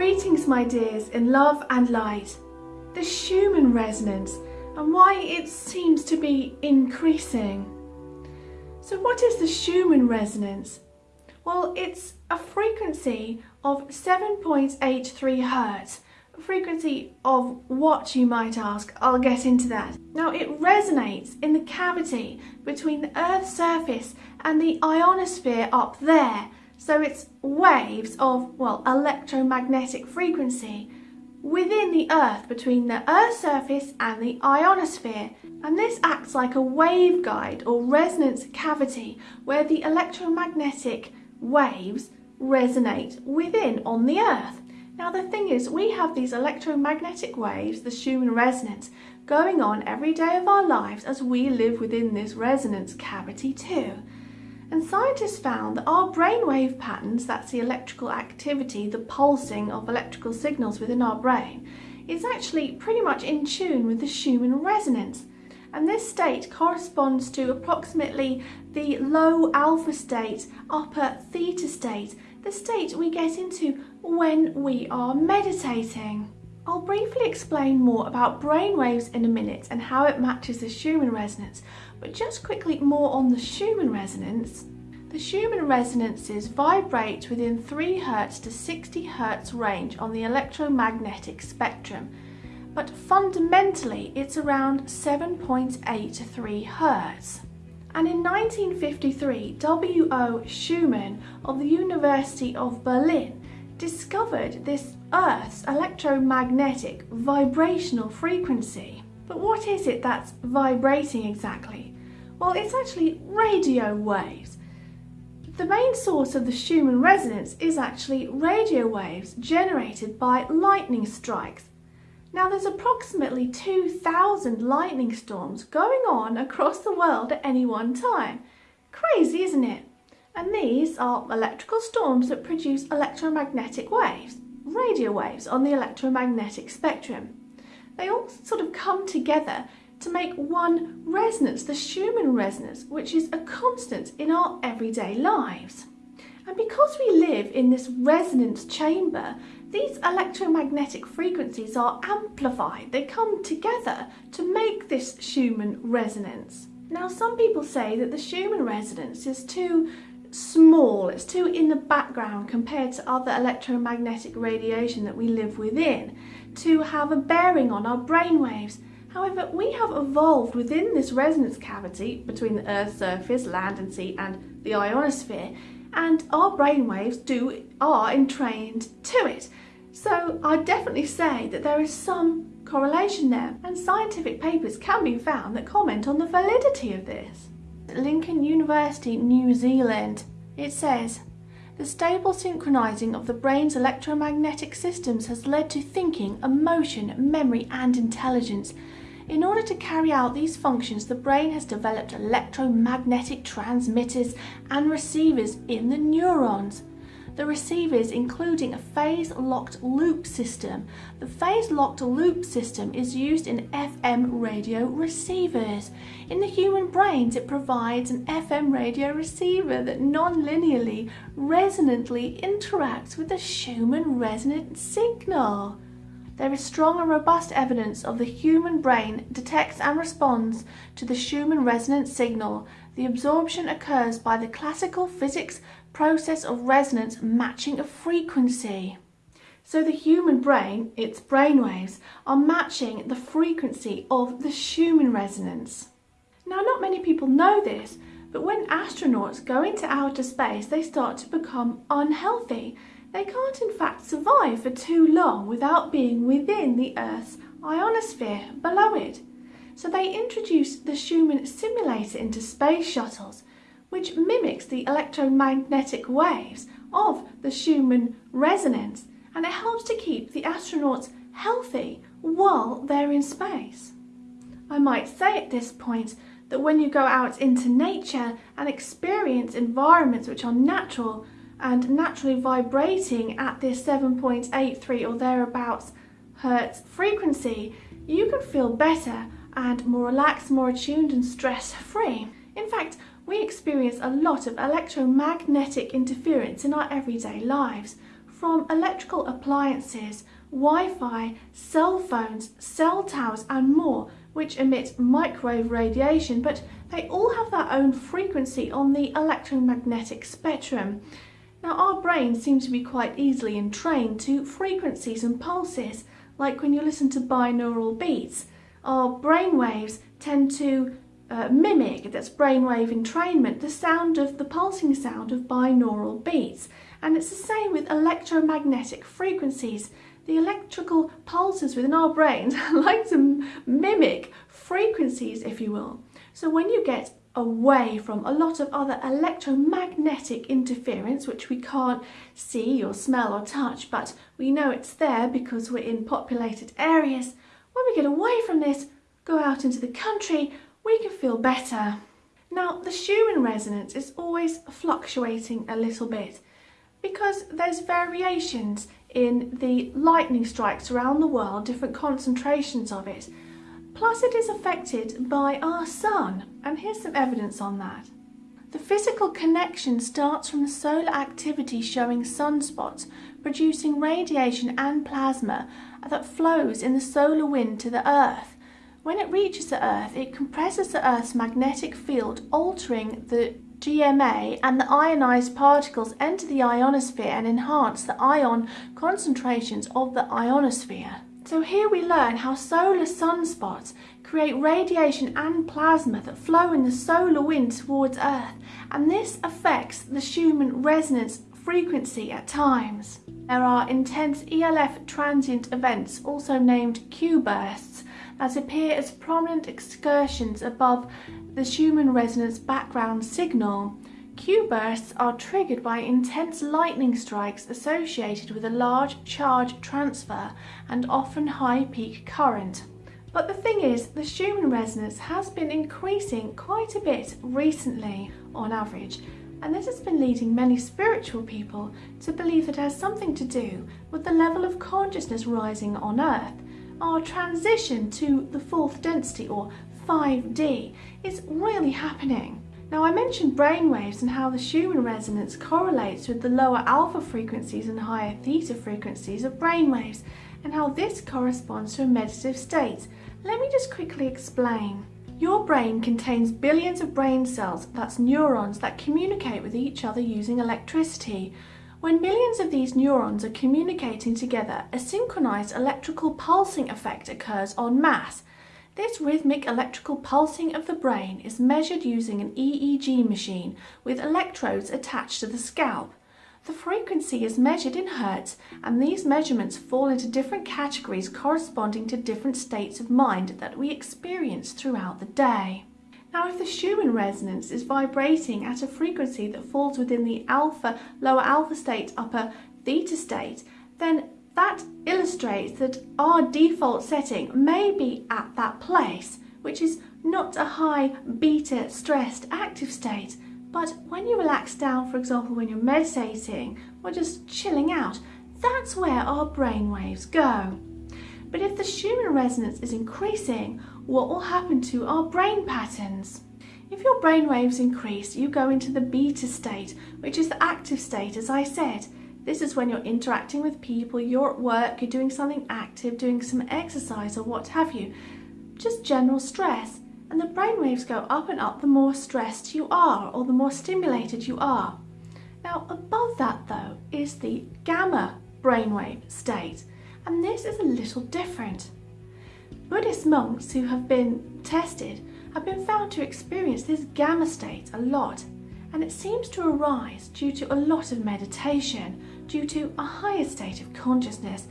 Greetings my dears in love and light. The Schumann resonance and why it seems to be increasing. So what is the Schumann resonance? Well, it's a frequency of 7.83 Hertz. A frequency of what you might ask, I'll get into that. Now it resonates in the cavity between the Earth's surface and the ionosphere up there so it's waves of, well, electromagnetic frequency within the Earth between the Earth's surface and the ionosphere. And this acts like a waveguide or resonance cavity where the electromagnetic waves resonate within on the Earth. Now the thing is, we have these electromagnetic waves, the Schumann resonance, going on every day of our lives as we live within this resonance cavity too. And scientists found that our brainwave patterns, that's the electrical activity, the pulsing of electrical signals within our brain, is actually pretty much in tune with the Schumann resonance. And this state corresponds to approximately the low alpha state, upper theta state, the state we get into when we are meditating. I'll briefly explain more about brainwaves in a minute and how it matches the Schumann resonance, but just quickly more on the Schumann resonance. The Schumann resonances vibrate within 3 Hz to 60 Hz range on the electromagnetic spectrum, but fundamentally it's around 7.83 Hz. And in 1953, W.O. Schumann of the University of Berlin discovered this Earth's electromagnetic vibrational frequency. But what is it that's vibrating exactly? Well, it's actually radio waves. The main source of the Schumann resonance is actually radio waves generated by lightning strikes. Now there's approximately 2,000 lightning storms going on across the world at any one time. Crazy, isn't it? And these are electrical storms that produce electromagnetic waves, radio waves on the electromagnetic spectrum. They all sort of come together to make one resonance, the Schumann resonance, which is a constant in our everyday lives. And because we live in this resonance chamber, these electromagnetic frequencies are amplified. They come together to make this Schumann resonance. Now, some people say that the Schumann resonance is too small, it's too in the background compared to other electromagnetic radiation that we live within to have a bearing on our brainwaves. However, we have evolved within this resonance cavity between the Earth's surface, land and sea and the ionosphere and our brainwaves do are entrained to it. So I'd definitely say that there is some correlation there and scientific papers can be found that comment on the validity of this. Lincoln University, New Zealand, it says, the stable synchronizing of the brain's electromagnetic systems has led to thinking, emotion, memory and intelligence. In order to carry out these functions, the brain has developed electromagnetic transmitters and receivers in the neurons. The receivers including a phase-locked loop system. The phase-locked loop system is used in FM radio receivers. In the human brains it provides an FM radio receiver that non-linearly, resonantly interacts with the Schumann resonant signal. There is strong and robust evidence of the human brain detects and responds to the Schumann resonant signal. The absorption occurs by the classical physics process of resonance matching a frequency. So the human brain, its brainwaves, are matching the frequency of the Schumann resonance. Now not many people know this, but when astronauts go into outer space they start to become unhealthy they can't in fact survive for too long without being within the Earth's ionosphere below it. So they introduced the Schumann simulator into space shuttles, which mimics the electromagnetic waves of the Schumann resonance, and it helps to keep the astronauts healthy while they're in space. I might say at this point that when you go out into nature and experience environments which are natural and naturally vibrating at this 7.83 or thereabouts hertz frequency, you can feel better and more relaxed, more attuned and stress free. In fact, we experience a lot of electromagnetic interference in our everyday lives, from electrical appliances, Wi-Fi, cell phones, cell towers and more which emit microwave radiation but they all have their own frequency on the electromagnetic spectrum. Now our brains seem to be quite easily entrained to frequencies and pulses like when you listen to binaural beats. Our brain waves tend to uh, mimic, that's brainwave entrainment, the sound of the pulsing sound of binaural beats. And it's the same with electromagnetic frequencies. The electrical pulses within our brains like to mimic frequencies, if you will. So when you get away from a lot of other electromagnetic interference, which we can't see or smell or touch, but we know it's there because we're in populated areas, when we get away from this, go out into the country, we can feel better. Now, the Schumann resonance is always fluctuating a little bit because there's variations in the lightning strikes around the world, different concentrations of it. Plus it is affected by our sun, and here's some evidence on that. The physical connection starts from the solar activity showing sunspots, producing radiation and plasma that flows in the solar wind to the Earth. When it reaches the Earth, it compresses the Earth's magnetic field, altering the GMA and the ionized particles enter the ionosphere and enhance the ion concentrations of the ionosphere. So here we learn how solar sunspots create radiation and plasma that flow in the solar wind towards Earth and this affects the Schumann resonance frequency at times. There are intense ELF transient events, also named Q that appear as prominent excursions above the Schumann resonance background signal. Q bursts are triggered by intense lightning strikes associated with a large charge transfer and often high peak current. But the thing is, the Schumann resonance has been increasing quite a bit recently on average, and this has been leading many spiritual people to believe it has something to do with the level of consciousness rising on Earth our transition to the fourth density or 5D is really happening. Now I mentioned brainwaves and how the Schumann resonance correlates with the lower alpha frequencies and higher theta frequencies of brainwaves and how this corresponds to a meditative state. Let me just quickly explain. Your brain contains billions of brain cells, that's neurons, that communicate with each other using electricity. When millions of these neurons are communicating together, a synchronized electrical pulsing effect occurs en masse. This rhythmic electrical pulsing of the brain is measured using an EEG machine with electrodes attached to the scalp. The frequency is measured in hertz and these measurements fall into different categories corresponding to different states of mind that we experience throughout the day. Now if the Schumann resonance is vibrating at a frequency that falls within the alpha, lower alpha state, upper theta state, then that illustrates that our default setting may be at that place, which is not a high beta stressed active state, but when you relax down, for example, when you're meditating or just chilling out, that's where our brain waves go. But if the Schumann resonance is increasing, what will happen to our brain patterns? If your brain waves increase, you go into the beta state, which is the active state, as I said. This is when you're interacting with people, you're at work, you're doing something active, doing some exercise or what have you. Just general stress. And the brain waves go up and up the more stressed you are or the more stimulated you are. Now above that though is the gamma brainwave state and this is a little different. Buddhist monks who have been tested have been found to experience this gamma state a lot and it seems to arise due to a lot of meditation, due to a higher state of consciousness.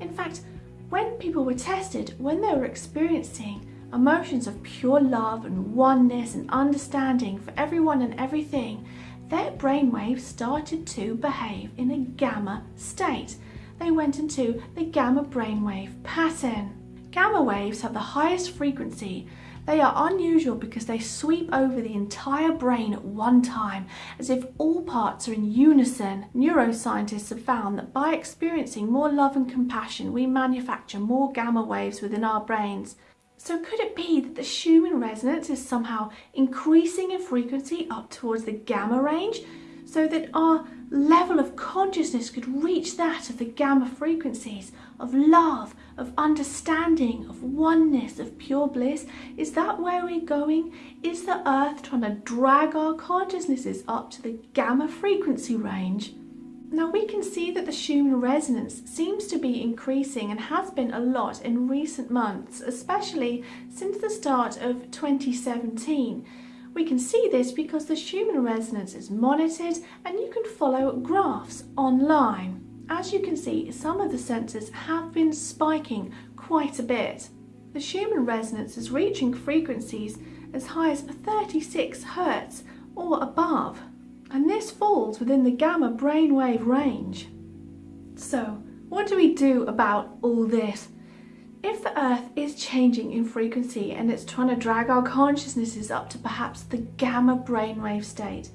In fact, when people were tested, when they were experiencing emotions of pure love and oneness and understanding for everyone and everything, their brainwaves started to behave in a gamma state they went into the gamma brainwave pattern. Gamma waves have the highest frequency. They are unusual because they sweep over the entire brain at one time, as if all parts are in unison. Neuroscientists have found that by experiencing more love and compassion, we manufacture more gamma waves within our brains. So could it be that the Schumann resonance is somehow increasing in frequency up towards the gamma range, so that our level of consciousness could reach that of the gamma frequencies of love, of understanding, of oneness, of pure bliss? Is that where we're going? Is the earth trying to drag our consciousnesses up to the gamma frequency range? Now we can see that the Schumann resonance seems to be increasing and has been a lot in recent months, especially since the start of 2017. We can see this because the Schumann resonance is monitored and you can follow graphs online. As you can see, some of the sensors have been spiking quite a bit. The Schumann resonance is reaching frequencies as high as 36 Hz or above, and this falls within the gamma brainwave range. So, what do we do about all this? If the Earth is changing in frequency and it's trying to drag our consciousnesses up to perhaps the gamma brainwave state,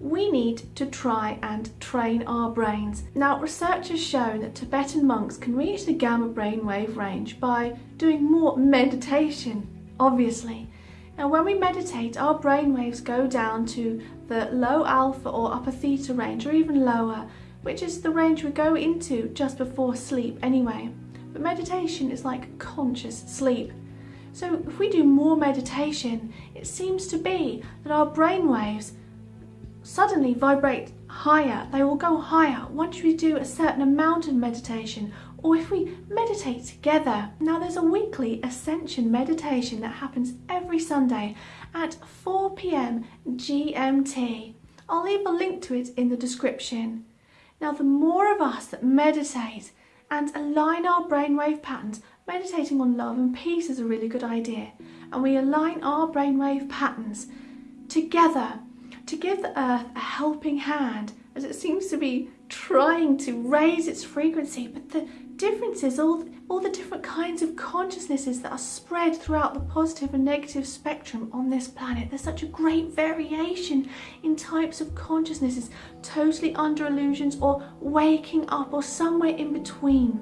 we need to try and train our brains. Now, research has shown that Tibetan monks can reach the gamma brainwave range by doing more meditation, obviously. Now, when we meditate, our brainwaves go down to the low alpha or upper theta range, or even lower, which is the range we go into just before sleep anyway. But meditation is like conscious sleep. So if we do more meditation, it seems to be that our brain waves suddenly vibrate higher. They will go higher once we do a certain amount of meditation or if we meditate together. Now there's a weekly ascension meditation that happens every Sunday at 4 p.m. GMT. I'll leave a link to it in the description. Now the more of us that meditate, and align our brainwave patterns. Meditating on love and peace is a really good idea. And we align our brainwave patterns together to give the earth a helping hand as it seems to be trying to raise its frequency. But the difference is all, all the different kinds of consciousnesses that are spread throughout the positive and negative spectrum on this planet. There's such a great variation in types of consciousnesses, totally under illusions or waking up or somewhere in between.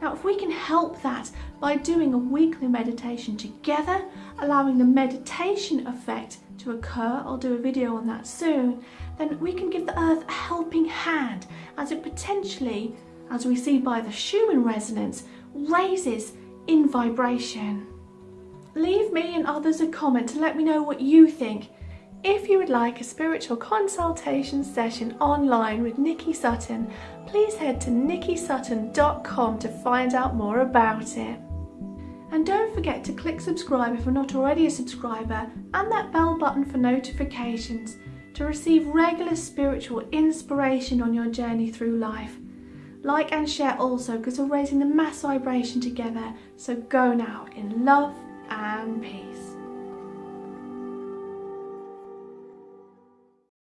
Now, if we can help that by doing a weekly meditation together, allowing the meditation effect to occur, I'll do a video on that soon, then we can give the earth a helping hand as it potentially as we see by the Schumann resonance, raises in vibration. Leave me and others a comment to let me know what you think. If you would like a spiritual consultation session online with Nikki Sutton, please head to nikkisutton.com to find out more about it. And don't forget to click subscribe if you're not already a subscriber and that bell button for notifications to receive regular spiritual inspiration on your journey through life. Like and share also because we're raising the mass vibration together. So go now in love and peace.